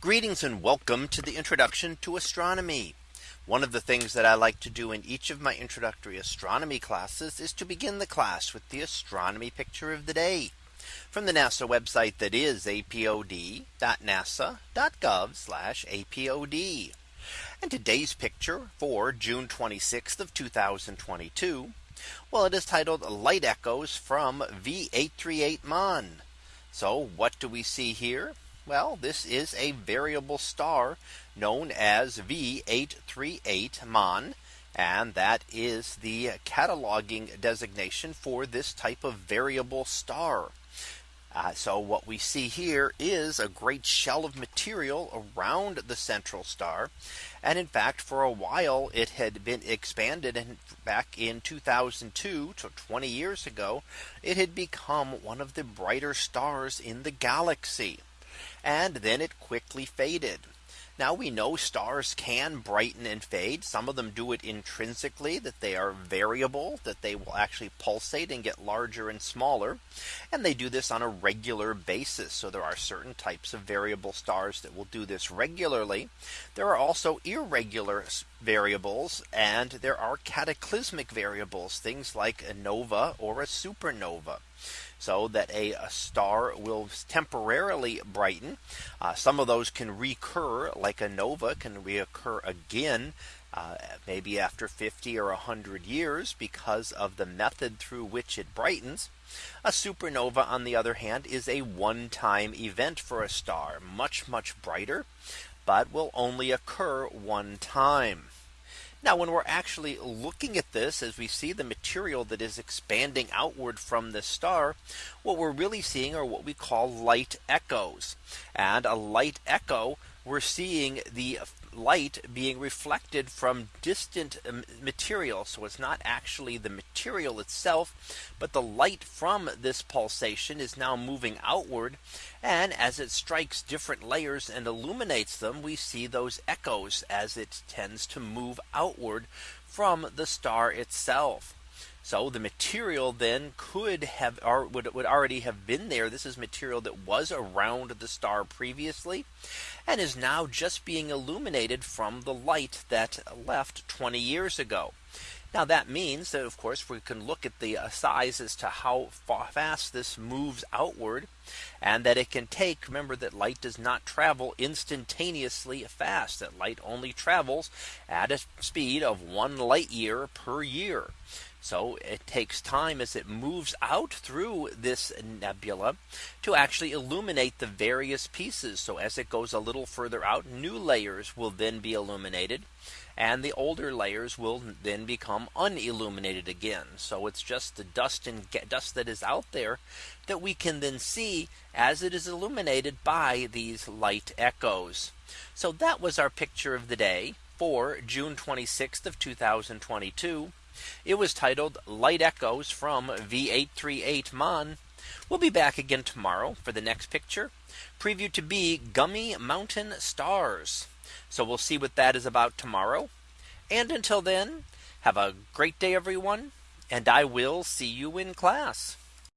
Greetings and welcome to the introduction to astronomy. One of the things that I like to do in each of my introductory astronomy classes is to begin the class with the astronomy picture of the day from the NASA website that is apod.nasa.gov apod. And today's picture for June 26th of 2022. Well, it is titled Light Echoes from V838 Mon. So what do we see here? Well, this is a variable star known as V838 Mon. And that is the cataloging designation for this type of variable star. Uh, so what we see here is a great shell of material around the central star. And in fact, for a while, it had been expanded and back in 2002 to 20 years ago, it had become one of the brighter stars in the galaxy. And then it quickly faded. Now we know stars can brighten and fade. Some of them do it intrinsically that they are variable that they will actually pulsate and get larger and smaller. And they do this on a regular basis. So there are certain types of variable stars that will do this regularly. There are also irregular variables and there are cataclysmic variables things like a nova or a supernova so that a, a star will temporarily brighten. Uh, some of those can recur like a nova can reoccur again uh, maybe after 50 or 100 years because of the method through which it brightens. A supernova on the other hand is a one time event for a star much much brighter but will only occur one time. Now when we're actually looking at this as we see the material that is expanding outward from the star, what we're really seeing are what we call light echoes. And a light echo, we're seeing the light being reflected from distant um, material. So it's not actually the material itself, but the light from this pulsation is now moving outward. And as it strikes different layers and illuminates them, we see those echoes as it tends to move outward from the star itself. So the material then could have or would, would already have been there. This is material that was around the star previously and is now just being illuminated from the light that left 20 years ago. Now that means that of course we can look at the uh, size as to how fast this moves outward and that it can take remember that light does not travel instantaneously fast that light only travels at a speed of one light year per year. So it takes time as it moves out through this nebula to actually illuminate the various pieces. So as it goes a little further out, new layers will then be illuminated. And the older layers will then become unilluminated again. So it's just the dust and dust that is out there that we can then see as it is illuminated by these light echoes. So that was our picture of the day for June 26th of 2022. It was titled Light Echoes from V838 Mon. We'll be back again tomorrow for the next picture preview to be gummy mountain stars. So we'll see what that is about tomorrow. And until then, have a great day, everyone. And I will see you in class.